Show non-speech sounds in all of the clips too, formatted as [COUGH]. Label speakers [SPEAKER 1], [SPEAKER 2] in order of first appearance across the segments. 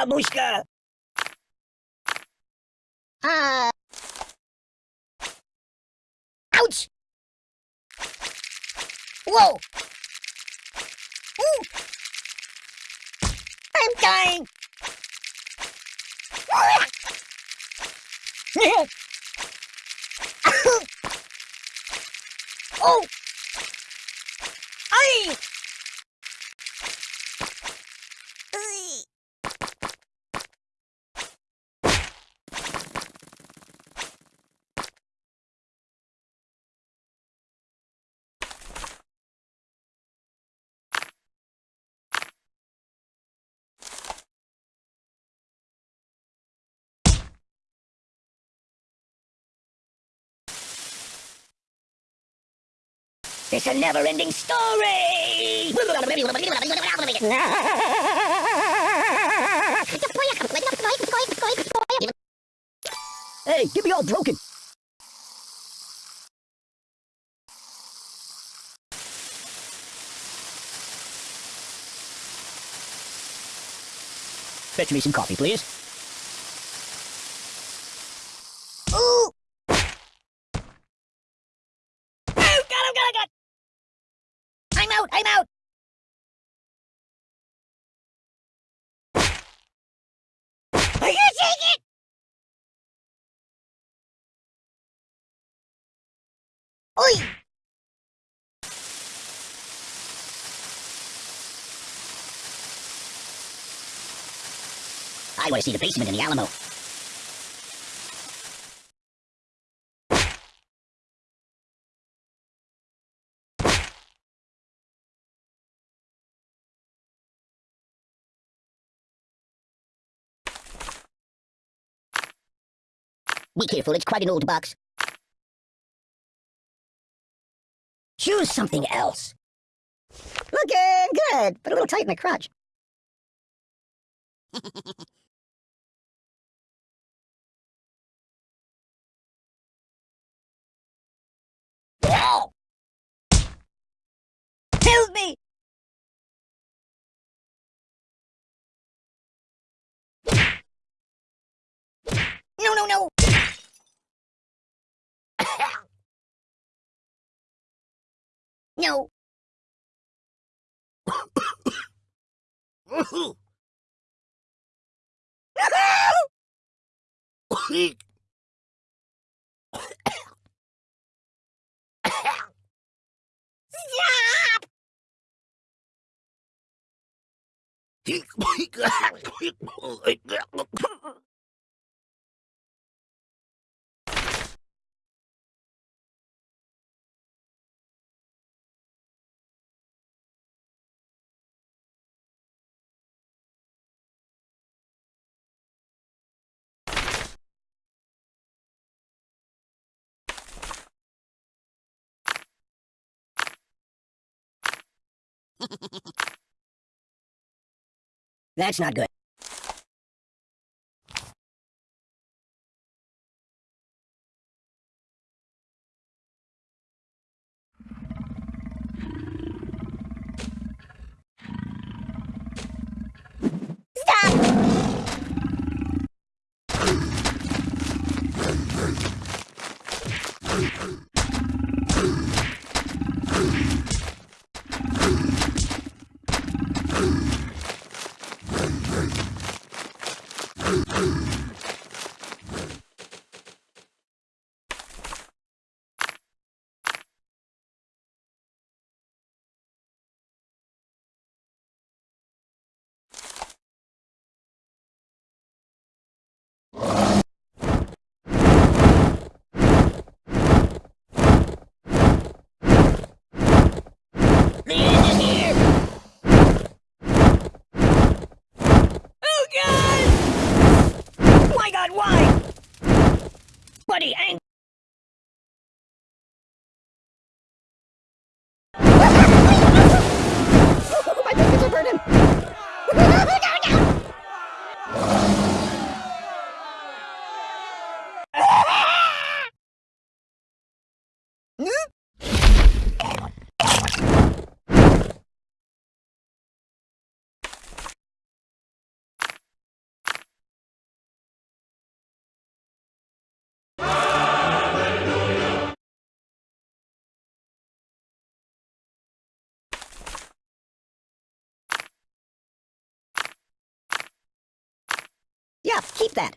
[SPEAKER 1] Babushka!
[SPEAKER 2] Uh. Ouch! Whoa! I'm dying! [LAUGHS] oh!
[SPEAKER 1] It's a never-ending story! hey, get me all broken! Fetch me some coffee, please.
[SPEAKER 2] Oi!
[SPEAKER 1] I want to see the basement in the Alamo. Be careful, it's quite an old box. Choose something else.
[SPEAKER 2] Looking good, but a little tight in the crotch. [LAUGHS] Me! No, no, no! No! Stop! [LAUGHS]
[SPEAKER 1] That's not good. That.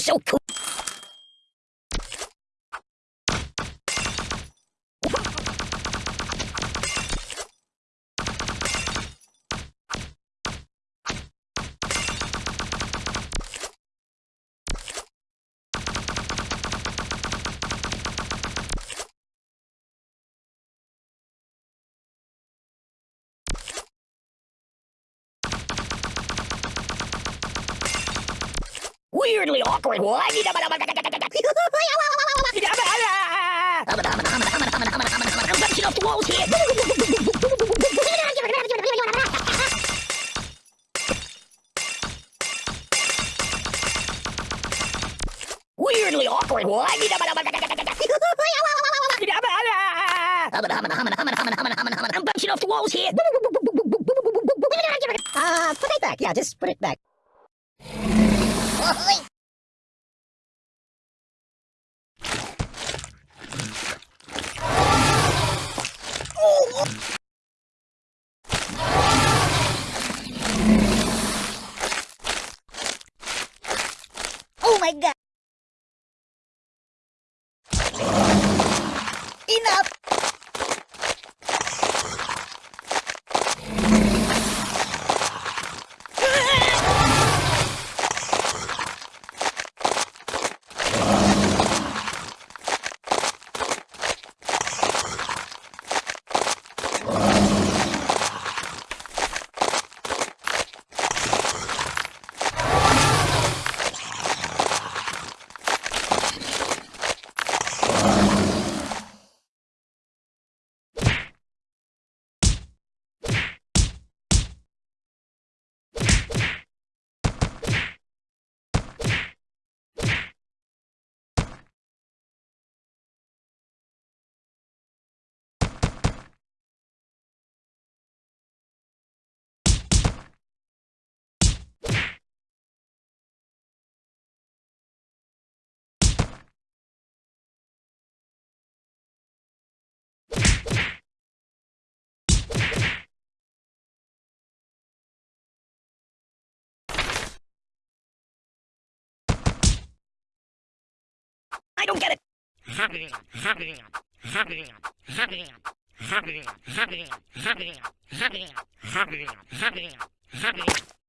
[SPEAKER 1] so cool.
[SPEAKER 3] Weirdly awkward. What? I'm bouncing off the walls here. Weirdly awkward. What? I'm bouncing off the walls here.
[SPEAKER 1] Uh, put it back. Yeah, just put it back. Oh, oh my god! Enough!
[SPEAKER 3] I don't get it. [LAUGHS]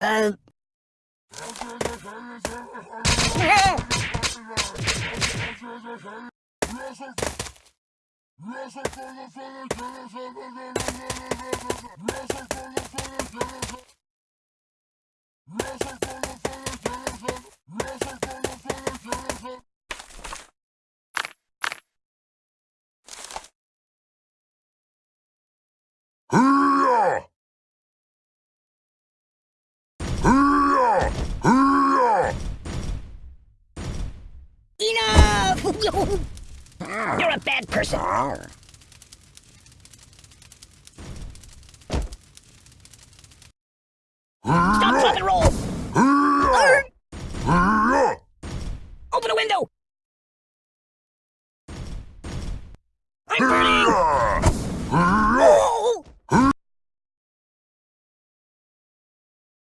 [SPEAKER 1] Uh...
[SPEAKER 3] You're